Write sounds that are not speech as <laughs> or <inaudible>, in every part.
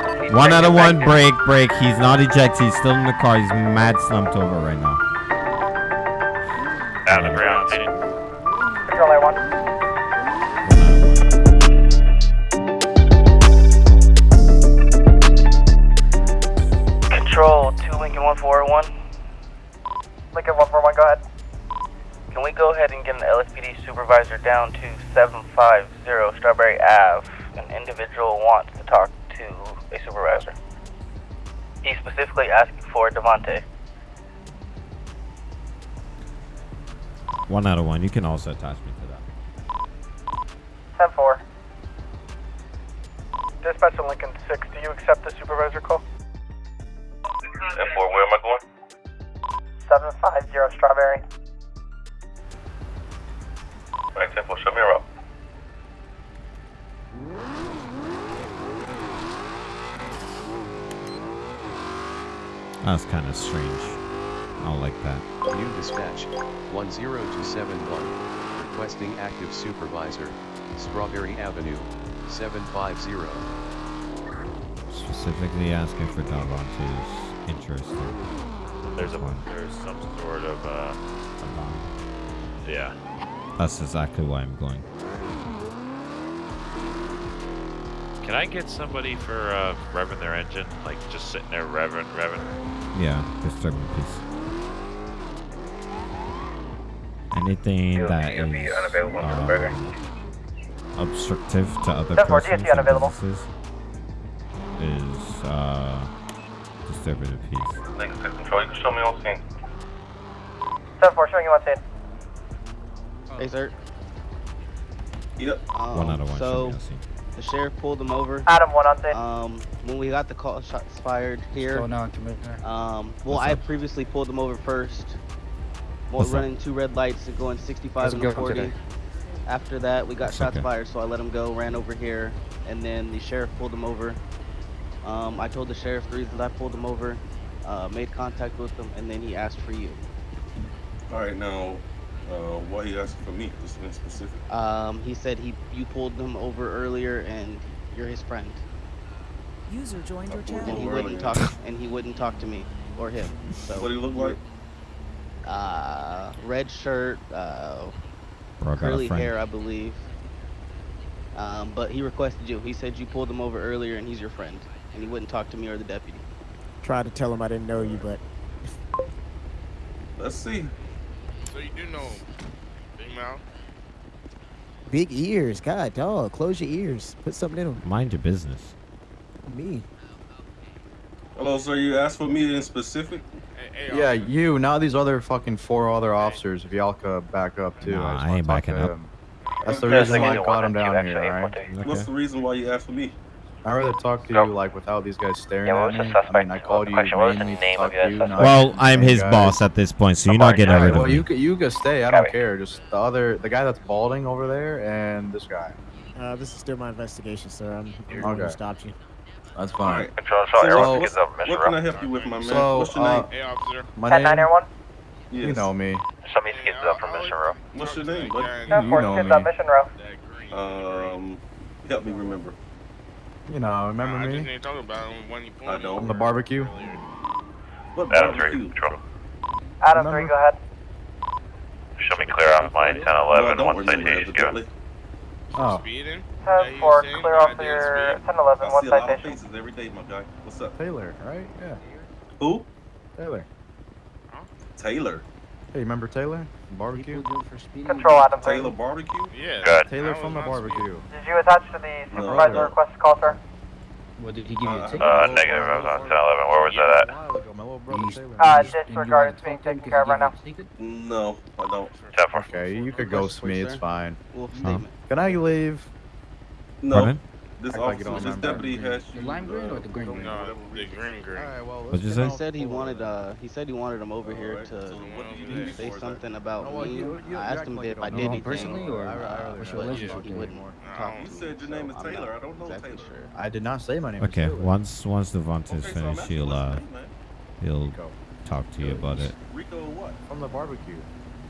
talking. One out of one, break. break, break. He's not ejected. He's still in the car. He's mad slumped over right now. Down the ground. Control A one. Control two Lincoln one four oh one. Lincoln one four one. Go ahead. Can we go ahead and get an LSPD supervisor down to seven five asking. One out of one. You can also attach me to that. 10 4. Dispatcher Lincoln 6, do you accept the supervisor call? And for where am I going? 750 Strawberry. Right, 10 4, show me around. That's kind of strange. I don't like that. New dispatch 10271 requesting active supervisor Strawberry Avenue 750 Specifically asking for Davante is interesting. There's a One. there's some sort of uh yeah. That's exactly why I'm going. Can I get somebody for uh revving their engine? Like just sitting there revving, revving. Yeah, disturbing peace. Anything that is um, obstructive to other Ten four, persons DSC and unavailable. businesses is uh, disturbing the peace. Lincoln 6 Control, you can show me on scene. 10 4, showing you on scene. Hey, sir. Yep. Um, One out of one. So should be on scene. the sheriff pulled him over. Adam 1 on scene. Um, when we got the call, shots fired here. going on, Commissioner? Um, well, What's I up? previously pulled them over first. Well, What's up? running two red lights and going 65 and going 40. After that, we got That's shots okay. fired, so I let him go, ran over here, and then the sheriff pulled him over. Um, I told the sheriff the reasons I pulled him over, uh, made contact with him, and then he asked for you. All right, now, uh, why he asking for me? Just in specific. Um, he said he you pulled him over earlier, and you're his friend, User joined your I pulled and he wouldn't earlier. talk, and he wouldn't talk to me or him. So. What do he look like? Uh, red shirt, uh, Bro, I curly hair, I believe. Um, but he requested you. He said you pulled him over earlier, and he's your friend, and he wouldn't talk to me or the deputy. Tried to tell him I didn't know you, but Let's see. So you do know Big Mouth? big ears. God, dog, close your ears. Put something in them. Mind your business. Me. Hello, sir. You asked for me in specific. Hey, hey, Yeah, officer. you. Now these other fucking four other officers. If y'all could back up too. Nah, just I ain't backing up. him. That's the reason why I Lincoln got him down here, alright? Okay. What's the reason why you asked for me? I'd rather talk to you like without these guys staring Yeah, what at was the me. I mean, I called you question? What was the mainly to name talk of to you. Well, I'm his guys. boss at this point, so you're not getting rid of Well, me. you could you could stay. I don't Copy. care. Just the other, the guy that's balding over there, and this guy. Uh, this is still my investigation, sir. I'm, I'm the one who Okay. stopped you. That's fine. right. Control, So so what, everyone what's- gets up, Mr. what can I help you with, my man? So, What's your uh, name? Hey, officer. My 10 9 name, Air 1. Yes. you know me. Somebody gets up from Mission Row. What's your name, bud? 10 You 4, know kids me. on Mission Row. Um, help me remember. You know, remember I just me ain't talking about him when you pulled I him don't. over the barbecue? earlier. What Adam 3, barbecue? Control. Adam 3, Remember? go ahead. Show me clear off my 10 No, I 11, don't one remember citation given. Oh, Speeding? 10 4, saying clear I off didn't your speed? 10 11, I one see a lot of faces every day, my guy. What's up? Taylor, right? Yeah, Who? Taylor. Taylor. Hey, remember Taylor? Barbecue. Control Adam 3. Taylor Barbecue? Yeah. Good. Taylor from the was not barbecue. Did you attach to the supervisor no. request call, sir? What did he give you a ticket? Uh, negative, I was on 10 11. Where was that at? A while ago, my little brother Taylor. Uh, disregard, it's being taken care of right now. No, I don't. 10 4. Okay, you could ghost me. It's fine. Wolf Can I leave? No. Pardon? This Act like you officer, this deputy has you. The lime green uh, or the green green? No, the green green. Alright, well, What'd you say? on He said he wanted uh he said he wanted him over here Alright, to so what do you say something about No, me. you- you- I asked him if I did him anything, personally, or, I- I uh, what's your relationship he with wouldn't him? talk You to me. said your name is I'm Taylor. not I don't know exactly Taylor. Sure. I did not say my name. Okay, once once Devontae's Okay, finished, he'll uh your name, man? he'll talk to you about it. Rico what? From the barbecue.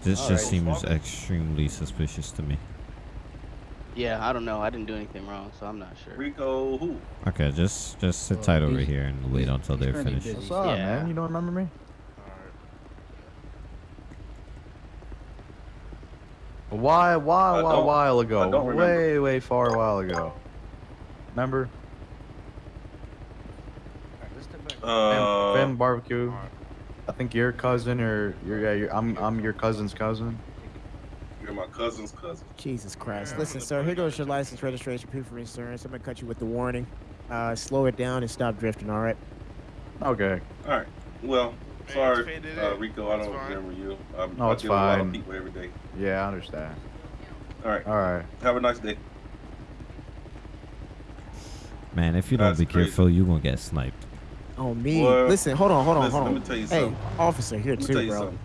This just seems extremely suspicious to me. Yeah, I don't know. I didn't do anything wrong, so I'm not sure. Rico, who? Okay, just just sit tight over here and wait until they're finished. What's up, Yeah. man? You don't remember me? A while, while, I while, don't- while ago. don't remember. way, way far a while ago. Remember? Uh, Fam barbecue. I think your cousin or your yeah, your, I'm I'm your cousin's cousin. You're my cousin's cousin. Jesus Christ. Listen, sir, here goes your license, registration, proof of insurance. I'm going to cut you with the warning. Uh, slow it down and stop drifting, all right? Okay. All right. Well, Hey, sorry, uh, in. Rico. I don't fine. remember you. I'm, No, I it's deal with a lot of people every day. Yeah, I understand. All right. All right. Have a nice day. Man, if you don't That's be crazy. careful, you're gonna get sniped. Oh, me. Well, listen, hold on, hold on, listen, hold on. let me tell you hey, something. officer, here Let too, tell you bro. something.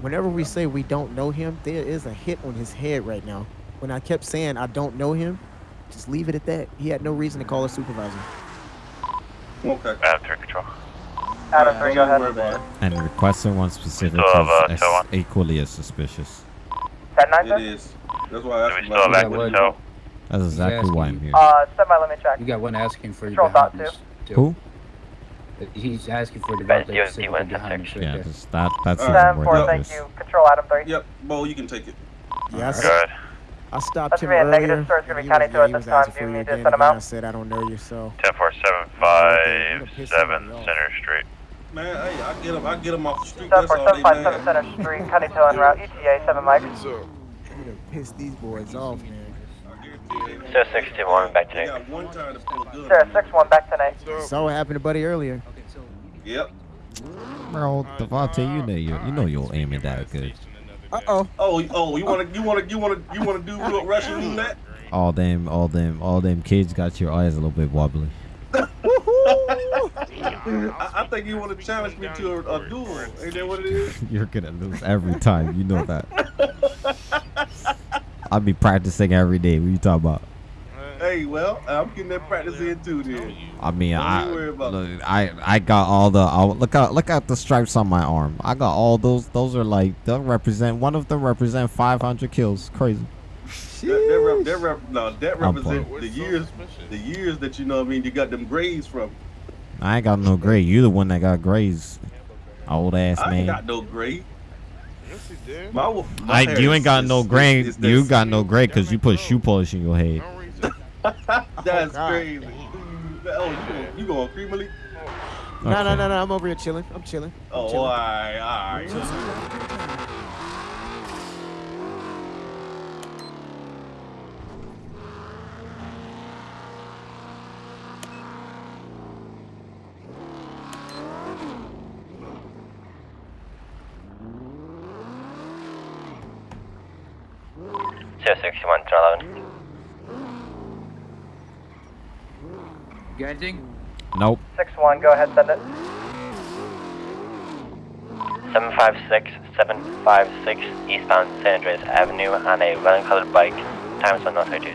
Whenever we say we don't know him, there is a hit on his head right now. When I kept saying I don't know him, just leave it at that. He had no reason to call a supervisor. Okay. Adam 3 control. Adam Don't 3, go ahead. worry about it. And requesting one specific still have, uh, is as on? equally as suspicious. 10 9, It sir? is. That's why I Do asked we you still have about active tow? That's exactly why I'm here. Uh, stand by, let me check. You got one asking for you Control dot behind us. too. Who? Uh, He's asking for the Best guy DOT that's behind us right Yeah, there. just that that's All even right. 4, thank you. Control Adam 3. Yep, Bo, you can take it. Yeah, I, s- Good. I stopped That's him gonna be a earlier. negative, sir. It's gonna be he was- county two yeah, at this time. asking Do for you you need to again. send him Again, I said I don't know you, so 10 4 7 Okay, 5 you're piss 7 somebody off. Center Street. Man, hey, I get him. I get him off the street. 10 That's 4, all 7 they 5 7 man. Center Street, County 2 en route, ETA 7 Mike. So, you done pissed these boys off, man. I Sir 61, back They got one to pull a gun. Sir, on you. 6 1, back tonight. so Saw what happened to Buddy earlier. Yep. Bro, Devontae, you know you you know you'll aim it that good. Uh oh. Oh, oh, you wanna, you wanna, you wanna, you wanna do real Russian roulette? All them, all them, all them kids got your eyes a little bit wobbly. <laughs> I, I think you wanna challenge me to a, a duel. Ain't that what it is? <laughs> You're gonna lose every time. You know that. <laughs> I'll be practicing every day. What you talking about? Hey, well, I'm getting that practice in too, then. I mean, Don't I you worry about look, I I got all the I, look out look at the stripes on my arm. I got all those. Those are like they'll represent one of them represent 500 kills. Crazy. That, that, rep, that rep, no, that I'm represent the years, the years that you know. what I mean, you got them grades from. I ain't got no grade. You the one that got grades. Old ass I ain't man. got no grade. Yes, he did. My, my I you ain't got is- no is- is You this- got no grade because you put shoe polish in your head. <laughs> No. That's oh, God. crazy. Oh, you going, you going creamily? No, no, Okay. no, no. I'm over here chilling. I'm chilling. I'm Oh, all chilling. right, all right. Sir 61, turn 11. You got anything? Nope. 6 1, go ahead, send it. 756, 756 eastbound San Andreas Avenue on a running colored bike. Times one no 32s.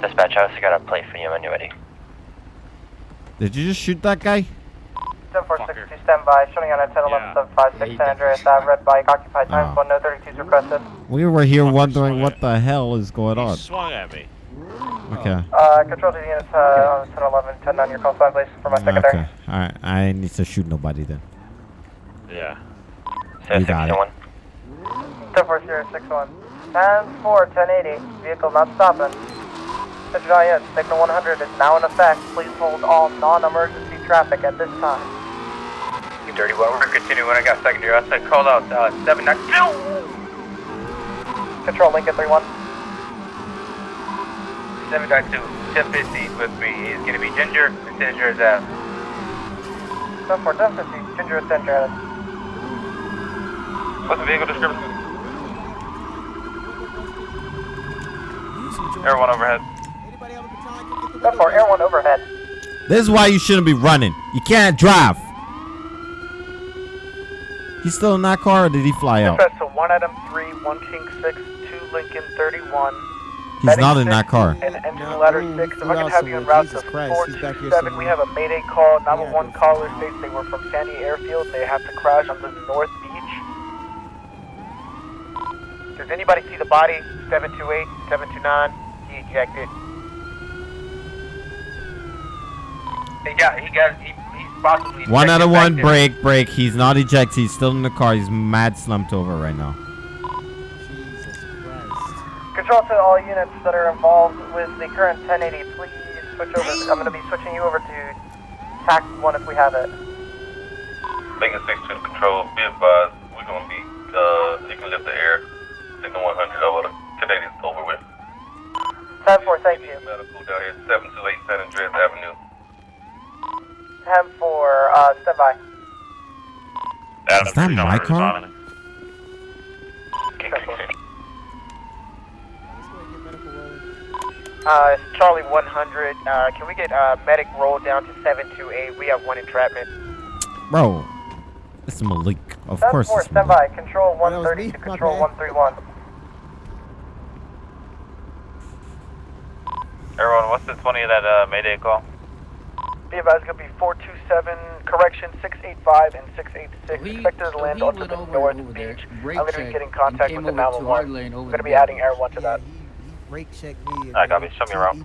Dispatch, I also got a plate for you when you're ready. Did you just shoot that guy? 10 4, 6 2, stand by. Showing on at 10 11 7 5 6 San Andreas Ave, red bike, occupied times Oh. 1 no 32s requested. We were here Fucker wondering what the hell is going He on. swung at me. Okay. Uh, control to the units, uh, 10 11, 10 9, your call sign, please, for my secondary. Okay. All right. I need to shoot nobody then. Yeah. You got it. 61. 10 4 0 6 1. 10 4, 1080, vehicle not stopping. Attention all signal 100 is now in effect. Please hold all non-emergency traffic at this time. You dirty well, we're continuing. I got secondary. I said call out uh, 792. Control Lincoln 3 1. 792, 1050 with me. He's going to be Ginger and Ginger is out. 10 4, 1050, Ginger is Ginger. What's the vehicle description? User joined Air your one overhead. 10 4, Air 1 overhead. This is why you shouldn't be running. You can't drive. He's still in that car or did he fly out? Dispatch to 1 Adam 3, 1 King 6, 2 Lincoln 31. He's not in that car. And engine Nah, ladder ooh, six. If flew I can out have you en somewhere. route Jesus to Christ, four he's two back here seven. We have a mayday call. Yeah, 911 this- caller states they were from Sandy Airfield. They have to crash on the North Beach. Does anybody see the body? 728, 729. He ejected. He got. He got. He, he's possibly. One out of one, there. break, break. He's not ejected. He's still in the car. He's mad slumped over right now. Jesus Christ. Control to all units that are involved with the current 1080, please switch over. I'm going to be switching you over to TAC one if we have it. Lincoln 6 to control. Be advised, we're going to be, uh, you can lift the air. Signal 100 over the Canadians over with. 10 4, thank you. Medical down here, 728 San Andreas Avenue. 10 4, uh, stand by. Is that my car? Let's go ahead and get medical rolling. Uh, Charlie 100. Uh, can we get uh, medic roll down to 728? We have one entrapment. Bro, it's Malik. Of 10 course 4, it's stand Malik. by. Control Oh, that was 130 me. to control 131. Everyone, what's the 20 of that uh, Mayday call? Be advised, going to be 427, correction 685 and 686. He- Expected to so land he onto the over North over Beach. brake I'm going to be checked, getting contact with the over to our 911. lane over I'm going to be adding air one to Yeah, that. he, he brake checked me. and Alright, copy. then Show me he- around.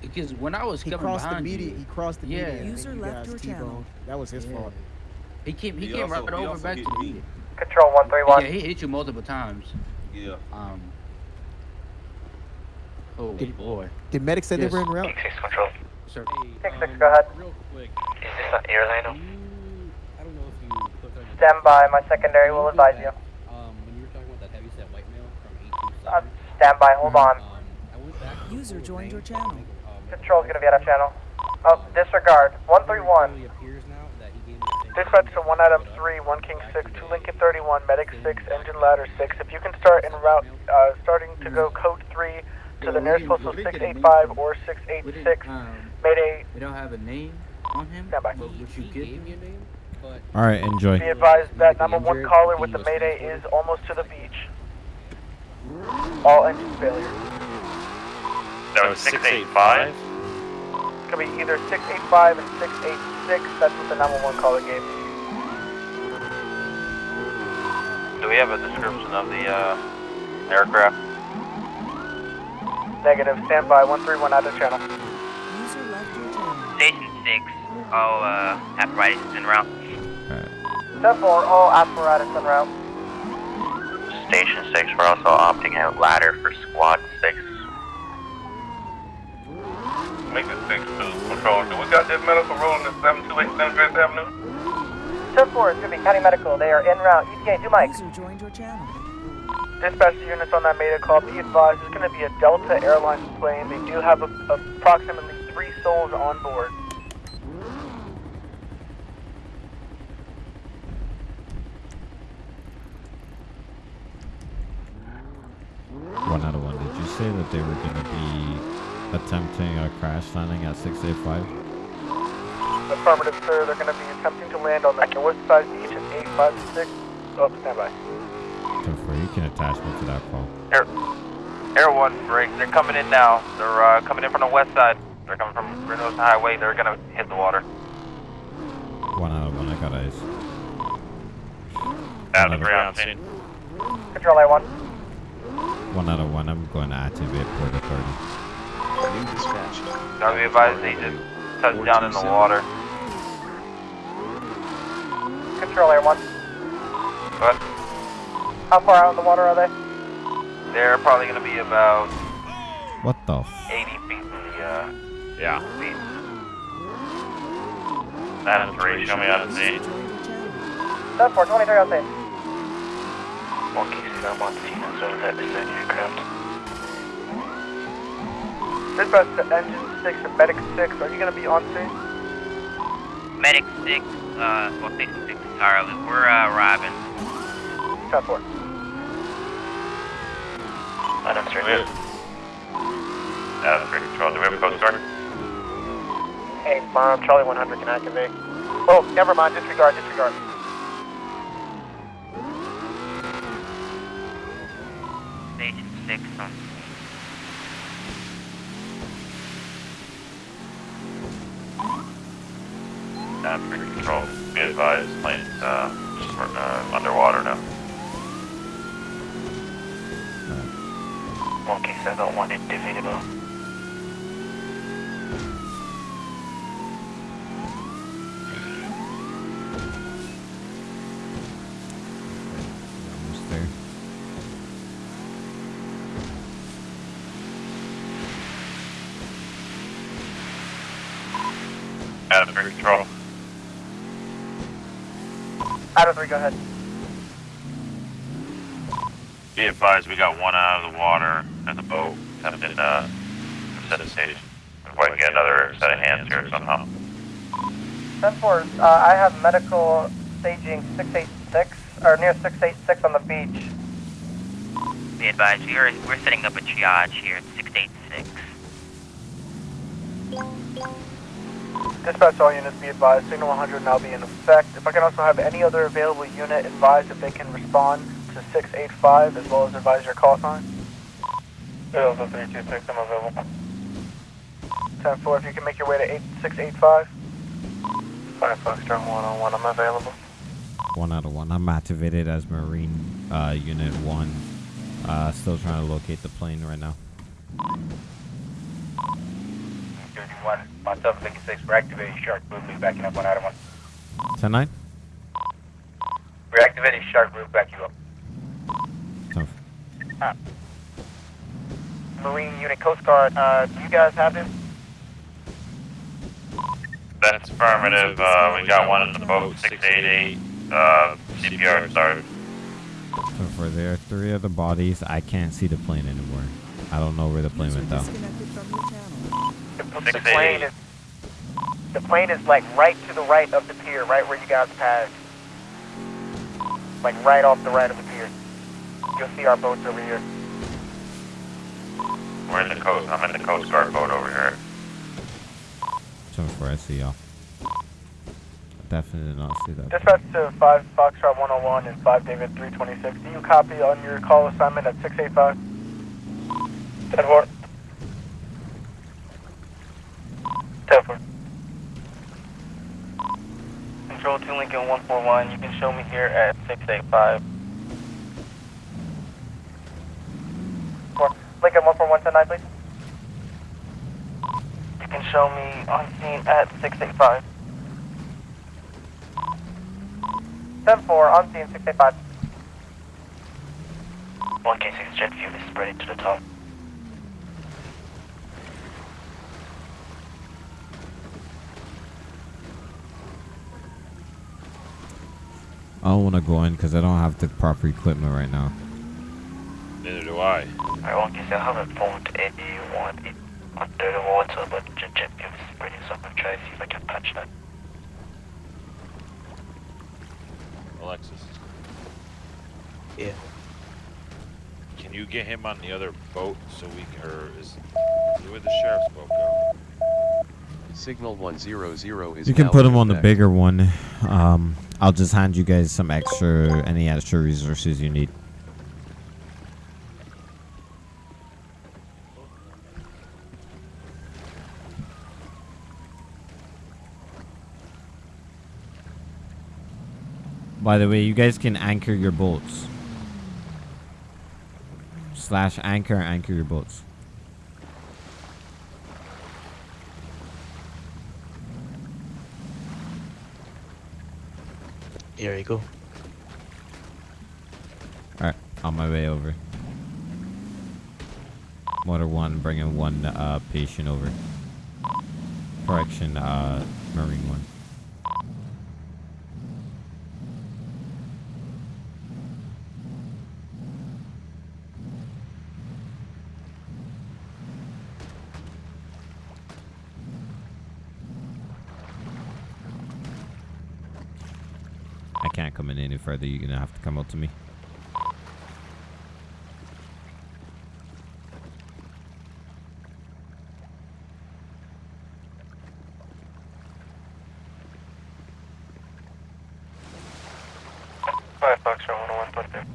Because when I was he, he coming crossed the behind media. you, He crossed the Yeah. media. and User left guys your channel. That was his Yeah. fault. he came he, He came also- right he over back to me. me. Control Yeah, 131. he hit you multiple times. Yeah. Um. Oh Did- boy. Did medic say Yes. they were en route? Control. Sir. Six, six, go ahead. Real quick, Is this an airline? I don't know if you clicked on Stand by. My secondary will go advise you. Um, when you were talking about that heavy set white male from Uh, stand by. Hold on. um, I went back to User Fort joined your channel. I think, um, Control's going to be out of channel. Oh, disregard. 131. It appears now that he gave me the same Dispatch to 1 Adam I put up 3, 1 King 6, 2 Lincoln 31, Medic 6, Engine Ladder 6. If you can start en route, uh, starting to go code 3 to the nearest didn't- postal we didn't get a name 685 or 686. um, Mayday, we don't have a name on him. Stand by. But what you give him your name, but All right, enjoy. be advised that number one caller with the Mayday is almost to the beach. All engine failure. That was 685. It's going to be either 685 and 686. That's what the 911 caller gave me. Do we have a description of the uh, aircraft? Negative. Stand by. 131 out of channel. User left your channel. Station 6. All uh, apparatus en route. 10 4, all apparatus en route. Station 6, we're also opting out ladder for squad 6. Lincoln 6 to control. Do we got that medical rolling at 728 San Andreas Avenue? 10 4 is going to be County Medical. They are en route. ETA, do Mike. User joined your channel. Dispatch units on that Mayday call. Be advised, it's going to be a Delta Airlines plane. They do have a, approximately three souls on board. One out of one. Did you say that they were going to be attempting a crash landing at 685? Affirmative, sir. They're going to be attempting to land on the north side beach at 856. Oh, stand by. Confer, you can attach me to that call. Air, Air 1 break. They're coming in now. They're uh, coming in from the west side. They're coming from Reno's Highway. They're going to hit the water. One out of one. I got eyes. Out of three on scene. Control A1. One out of one. I'm going to activate port authority. New dispatch. Gotta be advised they just touched down in the water. Control A1. Go ahead. How far out in the water are they? They're probably going to be about What the 80 feet from the uh, yeah. beach. Adam 3, show me out of scene. 10 4, 23 on scene. One case I'm on scene as well as that descending aircraft. Dispatch to Engine 6 and Medic 6. Are you going to be on scene? Medic 6, uh, well, Station 6 entirely. We're, uh, arriving. 10 4. Adam 3. Adam 3 control. Do we have a code start? Hey, Mom, Charlie 100 can activate. Oh, never mind. Disregard, disregard. Station 6 on And bridge control, be advised, plane's uh, just uh, underwater now. One case I got one individual. Almost there. Adam, bridge control. Adam 3, go ahead. Be advised, we got one out of the water and the boat have been uh, set of stage. If I can get another set of hands here somehow. 10 4, uh, I have medical staging 686, or near 686 on the beach. Be advised, we are, we're setting up a triage here at 686. Dispatch all units be advised, signal 100 now be in effect. If I can also have any other available unit advised if they can respond to 685 as well as advise your call sign. Also 326, I'm available. 10 4, if you can make your way to 8685. 5 Foxtrot 101, I'm available. One out of one. I'm activated as Marine uh, Unit 1. Uh, still trying to locate the plane right now. 31, myself, Lincoln 6, we're activating shark group, we backing up one out of one. 10 9? We're activating shark group, back you up. Ten- Marine Unit Coast Guard, uh, do you guys have him? That's affirmative. Uh, we got one in the boat, 688. Uh, CPR started. So for there, three of the bodies. I can't see the plane anymore. I don't know where the plane went though. Disconnected from your channel. The plane is the plane is like right to the right of the pier, right where you guys passed. Like right off the right of the pier. You'll see our boats over here. We're in the coast. I'm in the Coast Guard boat over here. 10 4, I see y'all. Definitely did not see that. Dispatch to 5 Foxtrot 101 and 5 David 326. Do you copy on your call assignment at 685? 10 4. 941. You can show me here at 685. Lincoln 141 please. You can show me on scene at 685. 10-4, on scene 685. 1K6 jet fuel is spreading to the top. I don't want to go in because I don't have the proper equipment right now. Neither do I. Alright, 1K6, I haven't phoned anyone in, under the water, but jet, jet fuel is spreading, so I'm gonna try to see if I can patch that. Alexis. Yeah. Can you get him on the other boat so we can, or is, where the sheriff's boat go? Signal 100 is You can put him them on the bigger one. Um, I'll just hand you guys some extra, any extra resources you need. By the way, you guys can anchor your boats. Slash anchor, anchor your boats. Here you go. Alright, on my way over. Motor 1 bringing one uh, patient over. Correction, uh, Marine 1. I can't come in any further. You're gonna have to come up to me. Five Foxtrot 101, put there.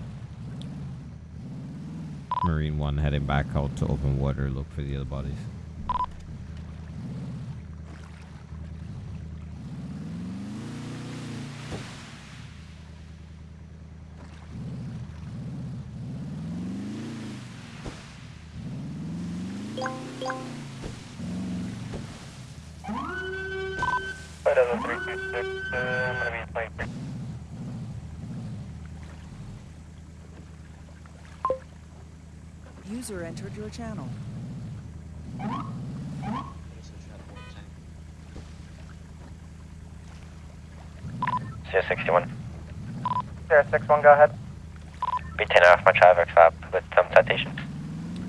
Marine 1 heading back out to open water, look for the other bodies. Entered your channel. Sierra 61. Sierra 61, go ahead. Be 10 off my traffic stop with some citations.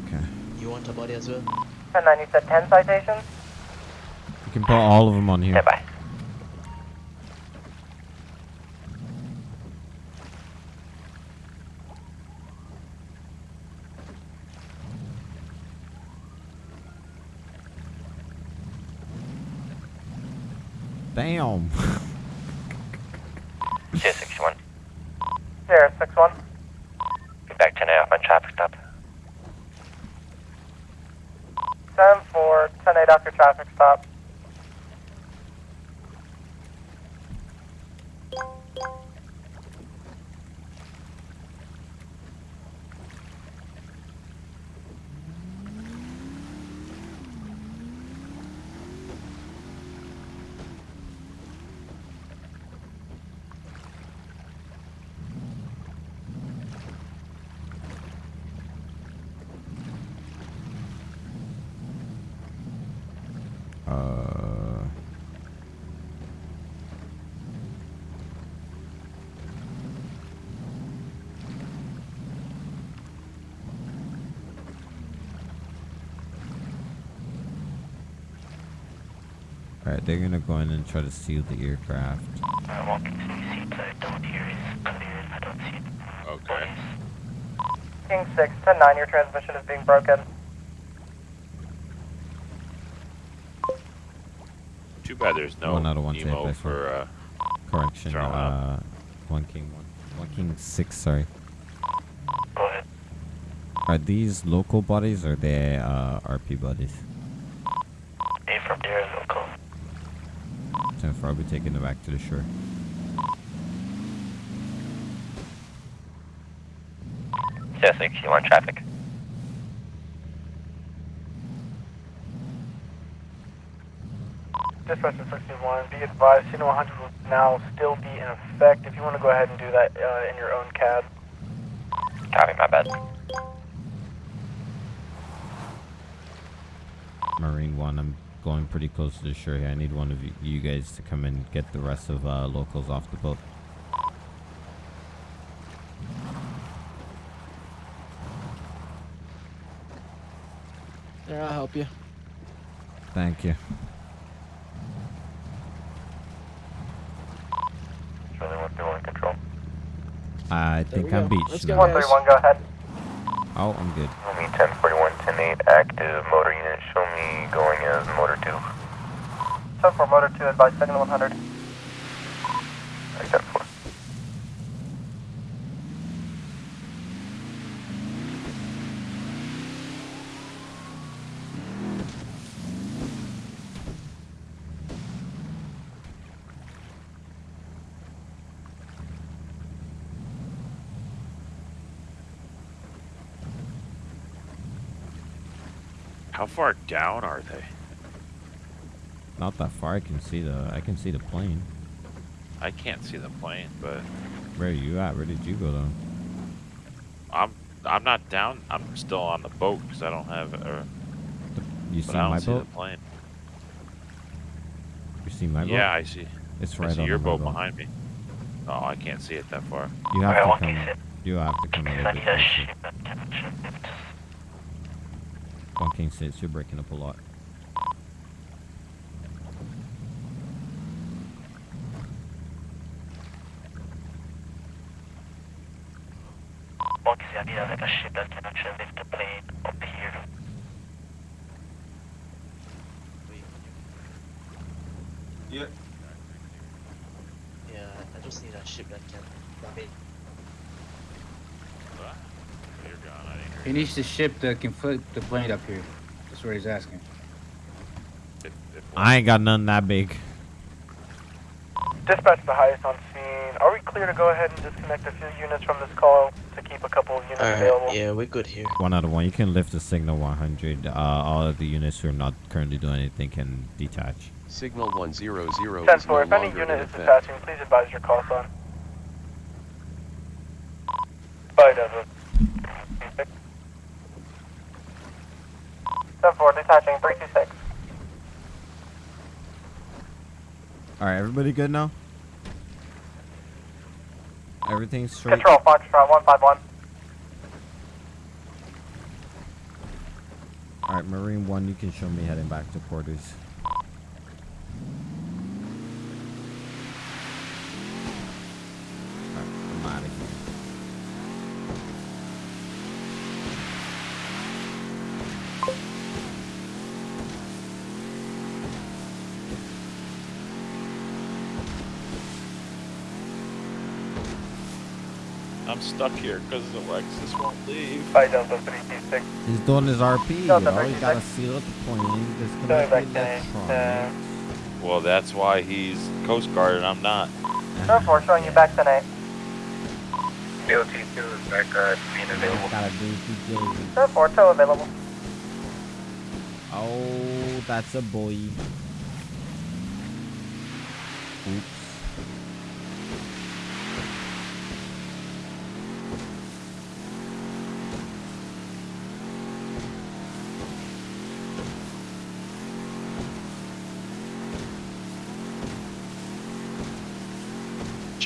Okay. You want a body as well? 10 you said 10 citations? You can put all of them on here. Stand by. Damn. Sierra 61. Sierra 61. Be back 10 off my traffic stop. 10 4, 10 8 after traffic stop. Alright, they're gonna go in and try to seal the aircraft. I'm walking to the seats. I don't hear is clear. I don't see it. Okay. King 6, 10 9, your transmission is being broken. Too bad there's no One out of one tape, emo for uh, Correction. Throw 'em Uh, one king, one, one king six. Sorry. Go ahead. Are these local bodies or they uh, RP bodies? A from there is local. I'll be taking them back to the shore. Sierra 61 traffic. Dispatcher 61, be advised, CNO 100 will now still be in effect. If you want to go ahead and do that uh, in your own cab. Copy, my bad. Marine one. I'm going pretty close to the shore here. I need one of you, you guys to come and get the rest of uh, locals off the boat. There, I'll help you. Thank you. Really want to in control. I There think I'm go. beached Let's go, 131, go ahead. Oh, I'm good. Show me 1041, 108 active motor unit. Show me going as motor 2. 10 4, motor 2, advise, second to 100. Far down are they? Not that far. I can see the. I can see the plane. I can't see the plane, but Where are you at? Where did you go down? I'm I'm not down. I'm still on the boat because I don't have. Uh, You see I don't my see boat? the plane. You see my boat? Yeah, I see. It's I right see on your my boat boat. behind me. Oh, I can't see it that far. You have Okay, to come. sit. You have to come a I little need bit a closer. ship at temperature. One king six. You're breaking up a lot. Walking, I need like a ship that can actually lift the plane up here. Yeah. Yeah, I just need a ship that can dump it. You're gone. I didn't hear He needs to ship that can flip the plane up here. That's what he's asking. I ain't got none that big. Dispatch the highest on scene, are we clear to go ahead and disconnect a few units from this call to keep a couple of units available? yeah, we're good here. One out of one. You can lift the signal 100. Uh, all of the units who are not currently doing anything can detach. Signal 100 is no 10 4, if any longer unit in is effect. detaching, please advise your call sign. Bye, Desmond. 10 4, detaching, 326. All right, everybody good now? Everything's straight. Control, Foxtrot 151. All right, Marine One, you can show me heading back to quarters. Stuck here because Alexis won't leave. Bye, Delta 326. He's doing his RP, Delta yo. You gotta seal up the plane. Going Disconnect back the to electronics. Well, that's why he's Coast Guard and I'm not. 10 4, showing you back tonight. DOT 2 is back uh, being available. Gotta do PJ. 10 4, tow available. Oh, that's a boy.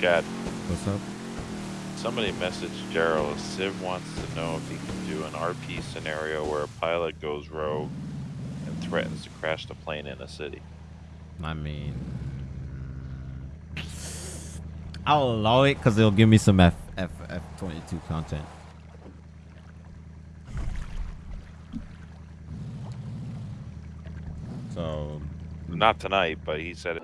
Chad, What's up? somebody messaged Gerald. Civ wants to know if he can do an RP scenario where a pilot goes rogue and threatens to crash the plane in a city. I mean, I'll allow it because it'll give me some F F F twenty two content. So Not tonight, but he said it.